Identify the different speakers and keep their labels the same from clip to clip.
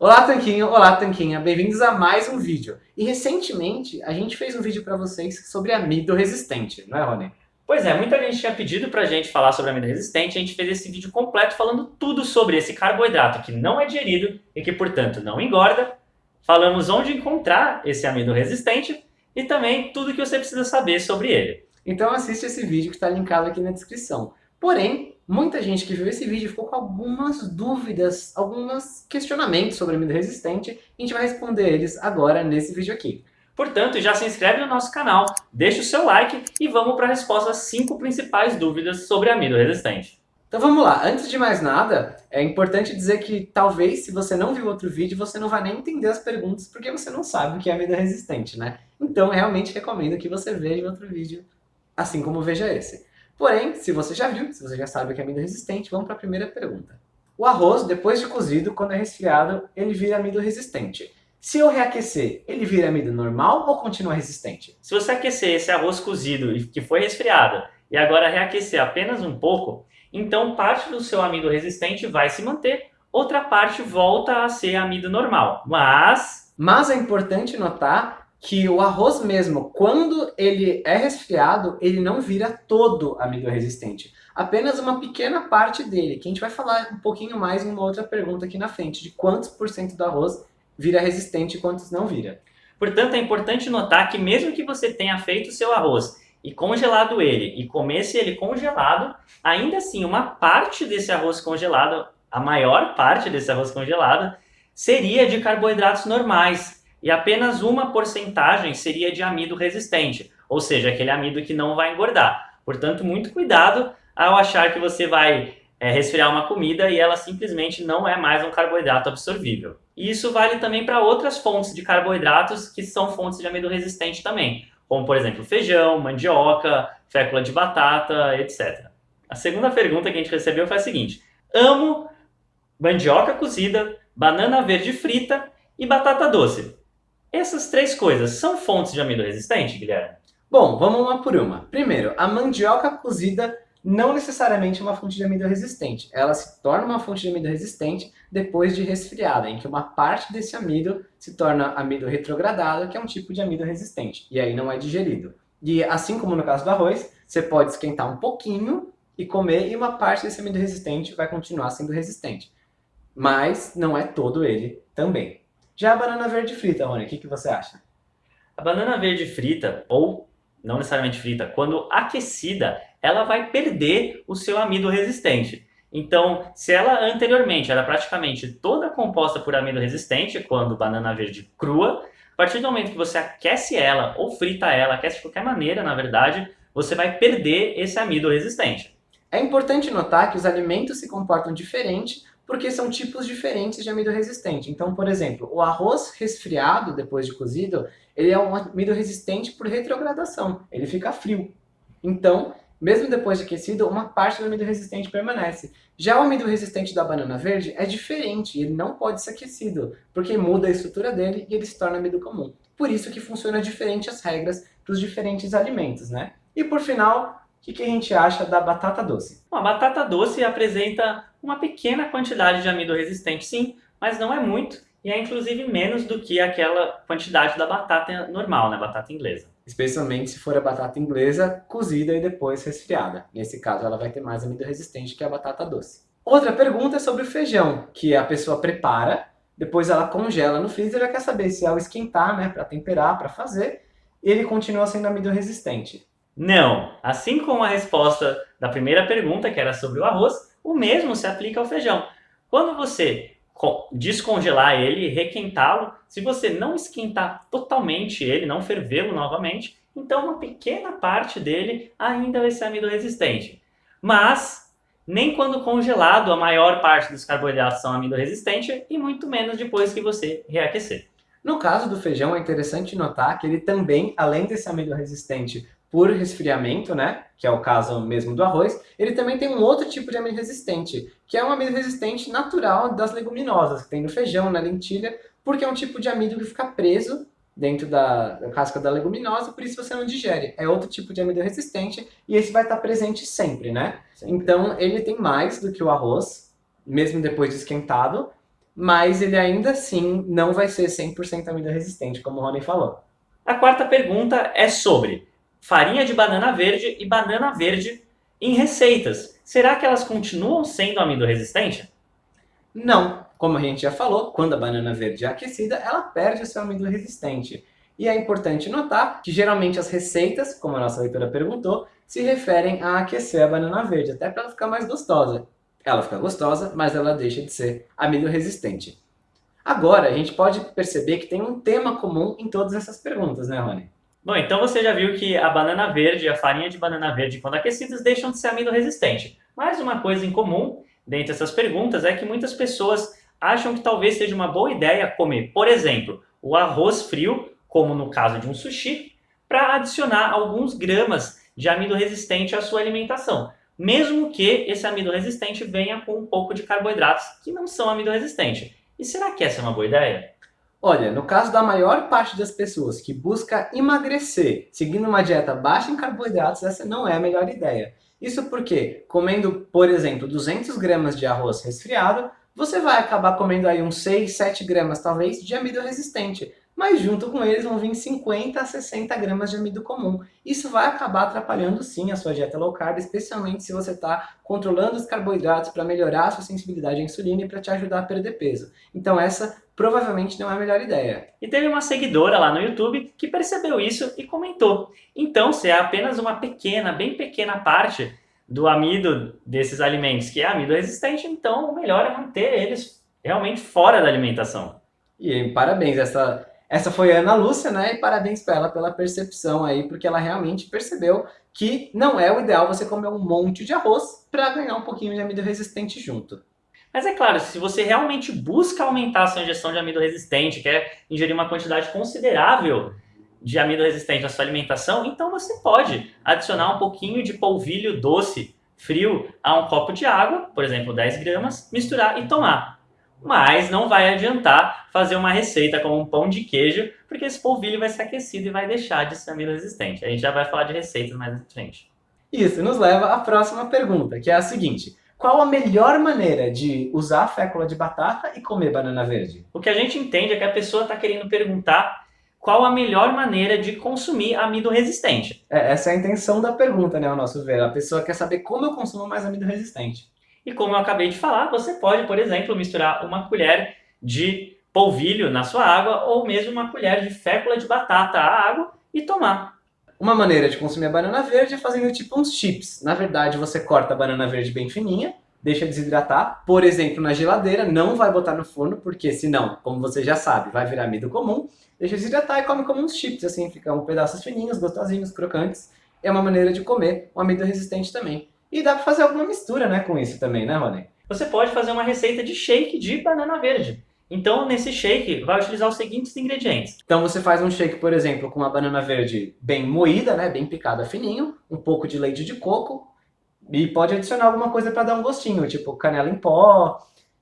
Speaker 1: Olá Tanquinho, olá Tanquinha, bem-vindos a mais um vídeo. E recentemente a gente fez um vídeo para vocês sobre amido resistente, não é Rony?
Speaker 2: Pois é, muita gente tinha pedido pra gente falar sobre amido resistente, a gente fez esse vídeo completo falando tudo sobre esse carboidrato que não é digerido e que, portanto, não engorda. Falamos onde encontrar esse amido resistente e também tudo que você precisa saber sobre ele.
Speaker 1: Então assiste esse vídeo que está linkado aqui na descrição. Porém, muita gente que viu esse vídeo ficou com algumas dúvidas, alguns questionamentos sobre amido resistente, e a gente vai responder eles agora nesse vídeo aqui.
Speaker 2: Portanto, já se inscreve no nosso canal, deixa o seu like e vamos para a resposta às 5 principais dúvidas sobre amido resistente.
Speaker 1: Então vamos lá, antes de mais nada, é importante dizer que talvez se você não viu outro vídeo, você não vai nem entender as perguntas, porque você não sabe o que é amido resistente, né? Então eu realmente recomendo que você veja outro vídeo, assim como veja esse. Porém, se você já viu, se você já sabe o que é amido resistente, vamos para a primeira pergunta. O arroz, depois de cozido, quando é resfriado, ele vira amido resistente. Se eu reaquecer, ele vira amido normal ou continua resistente?
Speaker 2: Se você aquecer esse arroz cozido que foi resfriado e agora reaquecer apenas um pouco, então parte do seu amido resistente vai se manter, outra parte volta a ser amido normal. Mas...
Speaker 1: Mas é importante notar que o arroz mesmo, quando ele é resfriado, ele não vira todo amido resistente. Apenas uma pequena parte dele, que a gente vai falar um pouquinho mais em uma outra pergunta aqui na frente, de quantos por cento do arroz vira resistente e quantos não vira.
Speaker 2: Portanto, é importante notar que mesmo que você tenha feito o seu arroz e congelado ele, e comesse ele congelado, ainda assim, uma parte desse arroz congelado, a maior parte desse arroz congelado, seria de carboidratos normais, e apenas uma porcentagem seria de amido resistente, ou seja, aquele amido que não vai engordar. Portanto, muito cuidado ao achar que você vai é, resfriar uma comida e ela simplesmente não é mais um carboidrato absorvível. E isso vale também para outras fontes de carboidratos que são fontes de amido resistente também, como por exemplo feijão, mandioca, fécula de batata, etc. A segunda pergunta que a gente recebeu foi a seguinte, amo mandioca cozida, banana verde frita e batata doce. Essas três coisas são fontes de amido resistente, Guilherme?
Speaker 1: Bom, vamos uma por uma. Primeiro, a mandioca cozida não necessariamente é uma fonte de amido resistente. Ela se torna uma fonte de amido resistente depois de resfriada, em que uma parte desse amido se torna amido retrogradado, que é um tipo de amido resistente, e aí não é digerido. E assim como no caso do arroz, você pode esquentar um pouquinho e comer, e uma parte desse amido resistente vai continuar sendo resistente. Mas não é todo ele também. Já a banana verde frita, Rony, o que, que você acha?
Speaker 2: A banana verde frita, ou não necessariamente frita, quando aquecida, ela vai perder o seu amido resistente. Então, se ela anteriormente era praticamente toda composta por amido resistente, quando banana verde crua, a partir do momento que você aquece ela ou frita ela, aquece de qualquer maneira, na verdade, você vai perder esse amido resistente.
Speaker 1: É importante notar que os alimentos se comportam diferente porque são tipos diferentes de amido resistente. Então, por exemplo, o arroz resfriado, depois de cozido, ele é um amido resistente por retrogradação, ele fica frio. Então, mesmo depois de aquecido, uma parte do amido resistente permanece. Já o amido resistente da banana verde é diferente, ele não pode ser aquecido, porque muda a estrutura dele e ele se torna amido comum. Por isso que funciona diferente as regras para os diferentes alimentos, né? E por final, o que, que a gente acha da batata doce?
Speaker 2: Bom, a batata doce apresenta uma pequena quantidade de amido resistente, sim, mas não é muito, e é inclusive menos do que aquela quantidade da batata normal, né, batata inglesa.
Speaker 1: Especialmente se for a batata inglesa cozida e depois resfriada. Nesse caso, ela vai ter mais amido resistente que a batata doce. Outra pergunta é sobre o feijão, que a pessoa prepara, depois ela congela no freezer e quer saber se ao esquentar, né, para temperar, para fazer, ele continua sendo amido resistente.
Speaker 2: Não! Assim como a resposta da primeira pergunta, que era sobre o arroz, o mesmo se aplica ao feijão. Quando você descongelar ele, requentá-lo, se você não esquentar totalmente ele, não fervê-lo novamente, então uma pequena parte dele ainda vai ser amido resistente. Mas, nem quando congelado, a maior parte dos carboidratos são amido resistente e muito menos depois que você reaquecer.
Speaker 1: No caso do feijão, é interessante notar que ele também, além desse amido resistente por resfriamento, né, que é o caso mesmo do arroz, ele também tem um outro tipo de amido resistente, que é um amido resistente natural das leguminosas, que tem no feijão, na lentilha, porque é um tipo de amido que fica preso dentro da, casca da leguminosa, por isso você não digere. É outro tipo de amido resistente e esse vai estar presente sempre, né? Sempre. Então ele tem mais do que o arroz, mesmo depois de esquentado, mas ele ainda assim não vai ser 100% amido resistente, como o Rony falou.
Speaker 2: A quarta pergunta é sobre farinha de banana verde e banana verde em receitas. Será que elas continuam sendo amido resistente?
Speaker 1: Não, como a gente já falou, quando a banana verde é aquecida, ela perde o seu amido resistente. E é importante notar que geralmente as receitas, como a nossa leitora perguntou, se referem a aquecer a banana verde, até para ela ficar mais gostosa. Ela fica gostosa, mas ela deixa de ser amido resistente. Agora, a gente pode perceber que tem um tema comum em todas essas perguntas, né, Rony?
Speaker 2: Bom, então você já viu que a banana verde a farinha de banana verde, quando aquecidas, deixam de ser amido resistente. Mas uma coisa em comum dentre essas perguntas é que muitas pessoas acham que talvez seja uma boa ideia comer, por exemplo, o arroz frio, como no caso de um sushi, para adicionar alguns gramas de amido resistente à sua alimentação mesmo que esse amido resistente venha com um pouco de carboidratos que não são amido resistente. E será que essa é uma boa ideia?
Speaker 1: Olha, no caso da maior parte das pessoas que busca emagrecer seguindo uma dieta baixa em carboidratos, essa não é a melhor ideia. Isso porque, comendo, por exemplo, 200 gramas de arroz resfriado, você vai acabar comendo aí uns 6, 7 gramas, talvez, de amido resistente mas junto com eles vão vir 50 a 60 gramas de amido comum. Isso vai acabar atrapalhando sim a sua dieta low carb, especialmente se você está controlando os carboidratos para melhorar a sua sensibilidade à insulina e para te ajudar a perder peso. Então essa provavelmente não é a melhor ideia.
Speaker 2: E teve uma seguidora lá no YouTube que percebeu isso e comentou. Então, se é apenas uma pequena, bem pequena parte do amido desses alimentos que é amido resistente, então o melhor é manter eles realmente fora da alimentação.
Speaker 1: E parabéns, essa essa foi a Ana Lúcia, né? E parabéns para ela pela percepção aí, porque ela realmente percebeu que não é o ideal você comer um monte de arroz para ganhar um pouquinho de amido resistente junto.
Speaker 2: Mas é claro, se você realmente busca aumentar a sua ingestão de amido resistente, quer ingerir uma quantidade considerável de amido resistente na sua alimentação, então você pode adicionar um pouquinho de polvilho doce frio a um copo de água, por exemplo 10 gramas, misturar e tomar mas não vai adiantar fazer uma receita como um pão de queijo, porque esse polvilho vai ser aquecido e vai deixar de ser amido resistente. A gente já vai falar de receitas mais à frente.
Speaker 1: Isso nos leva à próxima pergunta, que é a seguinte. Qual a melhor maneira de usar a fécula de batata e comer banana verde?
Speaker 2: O que a gente entende é que a pessoa está querendo perguntar qual a melhor maneira de consumir amido resistente.
Speaker 1: É, essa é a intenção da pergunta, né, ao nosso ver. A pessoa quer saber como eu consumo mais amido resistente.
Speaker 2: E como eu acabei de falar, você pode, por exemplo, misturar uma colher de polvilho na sua água ou mesmo uma colher de fécula de batata à água e tomar.
Speaker 1: Uma maneira de consumir a banana verde é fazendo tipo uns chips. Na verdade, você corta a banana verde bem fininha, deixa desidratar, por exemplo, na geladeira, não vai botar no forno, porque senão, como você já sabe, vai virar amido comum. Deixa desidratar e come como uns chips, assim, ficam pedaços fininhos, gostosinhos, crocantes. É uma maneira de comer um amido resistente também. E dá para fazer alguma mistura né, com isso também, né, Rony?
Speaker 2: Você pode fazer uma receita de shake de banana verde. Então, nesse shake, vai utilizar os seguintes ingredientes.
Speaker 1: Então, você faz um shake, por exemplo, com uma banana verde bem moída, né, bem picada fininho, um pouco de leite de coco, e pode adicionar alguma coisa para dar um gostinho, tipo canela em pó,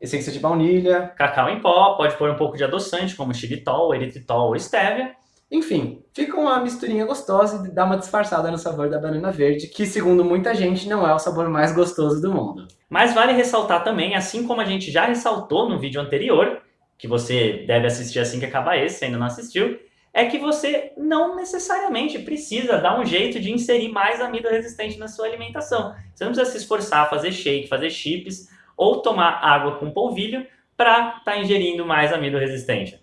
Speaker 1: essência de baunilha.
Speaker 2: Cacau em pó, pode pôr um pouco de adoçante, como xilitol, eritritol ou stevia.
Speaker 1: Enfim, fica uma misturinha gostosa e dá uma disfarçada no sabor da banana verde, que segundo muita gente não é o sabor mais gostoso do mundo.
Speaker 2: Mas vale ressaltar também, assim como a gente já ressaltou no vídeo anterior, que você deve assistir assim que acabar esse, se ainda não assistiu, é que você não necessariamente precisa dar um jeito de inserir mais amido resistente na sua alimentação. Você não precisa se esforçar, fazer shake, fazer chips ou tomar água com polvilho para estar tá ingerindo mais amido resistente.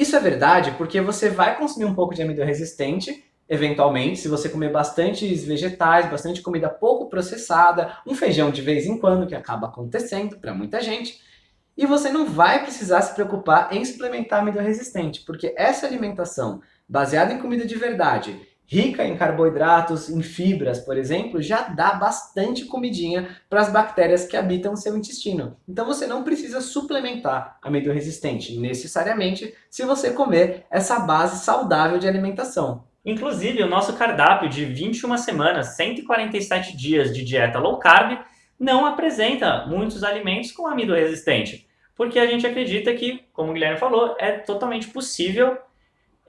Speaker 1: Isso é verdade porque você vai consumir um pouco de amido resistente, eventualmente, se você comer bastantes vegetais, bastante comida pouco processada, um feijão de vez em quando, que acaba acontecendo para muita gente, e você não vai precisar se preocupar em suplementar amido resistente, porque essa alimentação baseada em comida de verdade, rica em carboidratos, em fibras, por exemplo, já dá bastante comidinha para as bactérias que habitam o seu intestino. Então você não precisa suplementar amido resistente necessariamente se você comer essa base saudável de alimentação.
Speaker 2: Inclusive, o nosso cardápio de 21 semanas, 147 dias de dieta low carb, não apresenta muitos alimentos com amido resistente, porque a gente acredita que, como o Guilherme falou, é totalmente possível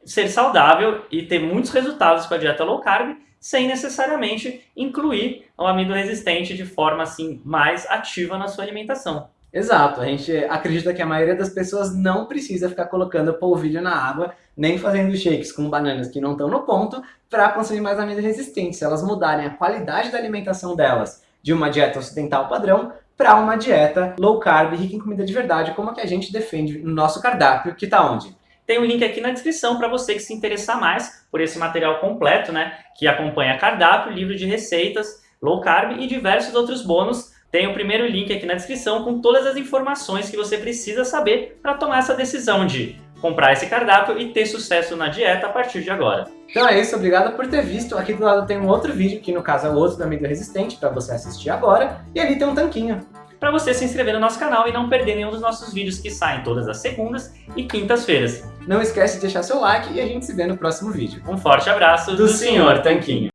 Speaker 2: ser saudável e ter muitos resultados com a dieta low carb sem necessariamente incluir o amido resistente de forma assim mais ativa na sua alimentação.
Speaker 1: Exato, a gente acredita que a maioria das pessoas não precisa ficar colocando polvilho na água, nem fazendo shakes com bananas que não estão no ponto, para consumir mais amido resistente. Se elas mudarem a qualidade da alimentação delas de uma dieta ocidental padrão para uma dieta low carb, rica em comida de verdade, como a que a gente defende no nosso cardápio, que está onde?
Speaker 2: Tem um link aqui na descrição para você que se interessar mais por esse material completo, né? Que acompanha cardápio, livro de receitas, low carb e diversos outros bônus. Tem o primeiro link aqui na descrição com todas as informações que você precisa saber para tomar essa decisão de comprar esse cardápio e ter sucesso na dieta a partir de agora.
Speaker 1: Então é isso, obrigado por ter visto. Aqui do lado tem um outro vídeo, que no caso é o outro da amido resistente, para você assistir agora. E ali tem um tanquinho
Speaker 2: para você se inscrever no nosso canal e não perder nenhum dos nossos vídeos que saem todas as segundas e quintas-feiras.
Speaker 1: Não esquece de deixar seu like e a gente se vê no próximo vídeo.
Speaker 2: Um forte abraço do, do Sr. Tanquinho.